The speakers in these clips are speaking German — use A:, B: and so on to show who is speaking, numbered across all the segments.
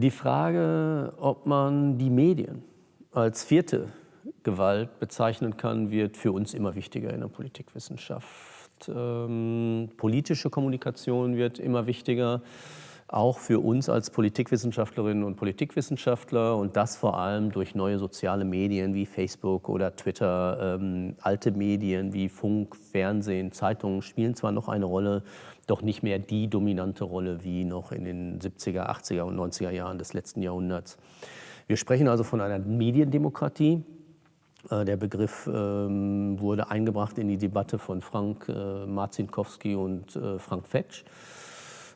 A: Die Frage, ob man die Medien als vierte Gewalt bezeichnen kann, wird für uns immer wichtiger in der Politikwissenschaft. Ähm, politische Kommunikation wird immer wichtiger auch für uns als Politikwissenschaftlerinnen und Politikwissenschaftler und das vor allem durch neue soziale Medien wie Facebook oder Twitter. Ähm, alte Medien wie Funk, Fernsehen, Zeitungen spielen zwar noch eine Rolle, doch nicht mehr die dominante Rolle wie noch in den 70er, 80er und 90er Jahren des letzten Jahrhunderts. Wir sprechen also von einer Mediendemokratie. Äh, der Begriff ähm, wurde eingebracht in die Debatte von Frank äh, Marzinkowski und äh, Frank Fetsch.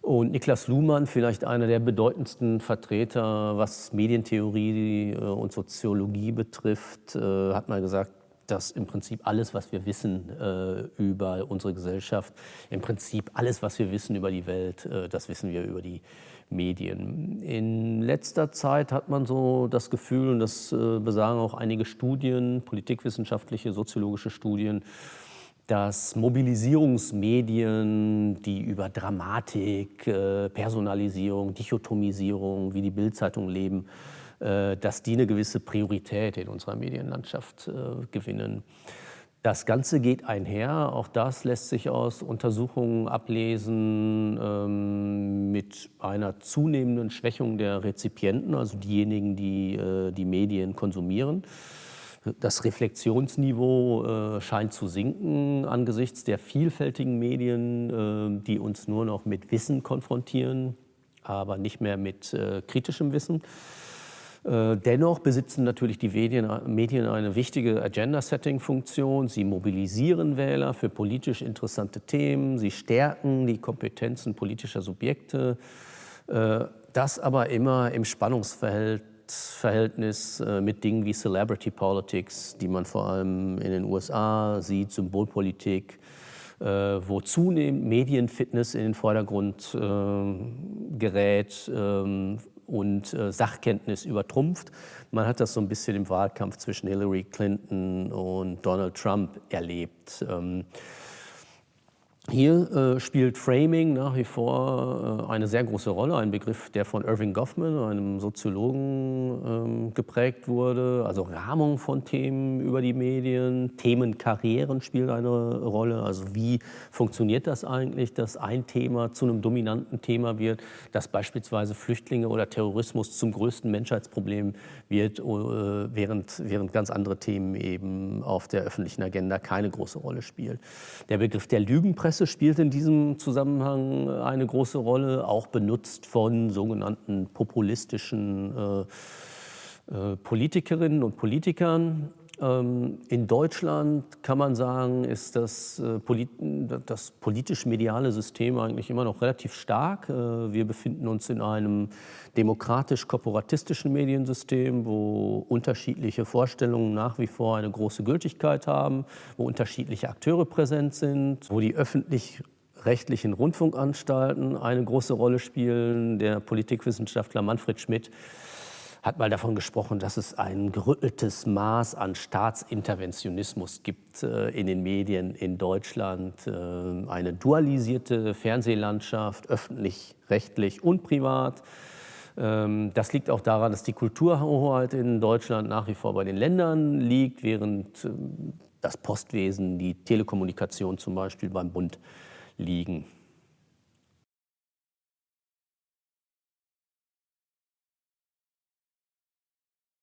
A: Und Niklas Luhmann, vielleicht einer der bedeutendsten Vertreter, was Medientheorie äh, und Soziologie betrifft, äh, hat mal gesagt, dass im Prinzip alles, was wir wissen äh, über unsere Gesellschaft, im Prinzip alles, was wir wissen über die Welt, das wissen wir über die Medien. In letzter Zeit hat man so das Gefühl, und das besagen auch einige Studien, politikwissenschaftliche, soziologische Studien, dass Mobilisierungsmedien, die über Dramatik, äh, Personalisierung, Dichotomisierung, wie die Bildzeitung leben, äh, dass die eine gewisse Priorität in unserer Medienlandschaft äh, gewinnen. Das Ganze geht einher, auch das lässt sich aus Untersuchungen ablesen, ähm, mit einer zunehmenden Schwächung der Rezipienten, also diejenigen, die die Medien konsumieren. Das Reflexionsniveau äh, scheint zu sinken angesichts der vielfältigen Medien, äh, die uns nur noch mit Wissen konfrontieren, aber nicht mehr mit äh, kritischem Wissen. Dennoch besitzen natürlich die Medien, eine wichtige Agenda-Setting-Funktion. Sie mobilisieren Wähler für politisch interessante Themen. Sie stärken die Kompetenzen politischer Subjekte. Das aber immer im Spannungsverhältnis Machtverhältnis äh, mit Dingen wie Celebrity Politics, die man vor allem in den USA sieht, Symbolpolitik, äh, wo zunehmend Medienfitness in den Vordergrund äh, gerät ähm, und Sachkenntnis übertrumpft. Man hat das so ein bisschen im Wahlkampf zwischen Hillary Clinton und Donald Trump erlebt. Hier äh, spielt Framing nach wie vor äh, eine sehr große Rolle, ein Begriff, der von Irving Goffman, einem Soziologen, ähm, geprägt wurde. Also Rahmung von Themen über die Medien, Themenkarrieren spielen eine Rolle. Also wie funktioniert das eigentlich, dass ein Thema zu einem dominanten Thema wird, dass beispielsweise Flüchtlinge oder Terrorismus zum größten Menschheitsproblem wird, äh, während, während ganz andere Themen eben auf der öffentlichen Agenda keine große Rolle spielen. Der Begriff der Lügenpresse Presse spielt in diesem Zusammenhang eine große Rolle, auch benutzt von sogenannten populistischen äh, äh, Politikerinnen und Politikern. Ähm, in Deutschland kann man sagen, ist das, äh, das politisch-mediale System eigentlich immer noch relativ stark. Äh, wir befinden uns in einem demokratisch-korporatistischen Mediensystem, wo unterschiedliche Vorstellungen nach wie vor eine große Gültigkeit haben, wo unterschiedliche Akteure präsent sind, wo die öffentlich rechtlichen Rundfunkanstalten eine große Rolle spielen. Der Politikwissenschaftler Manfred Schmidt hat mal davon gesprochen, dass es ein gerütteltes Maß an Staatsinterventionismus gibt äh, in den Medien in Deutschland. Äh, eine dualisierte Fernsehlandschaft, öffentlich-rechtlich und privat. Ähm, das liegt auch daran, dass die Kulturhoheit in Deutschland nach wie vor bei den Ländern liegt, während ähm, das Postwesen, die Telekommunikation zum Beispiel beim Bund liegen.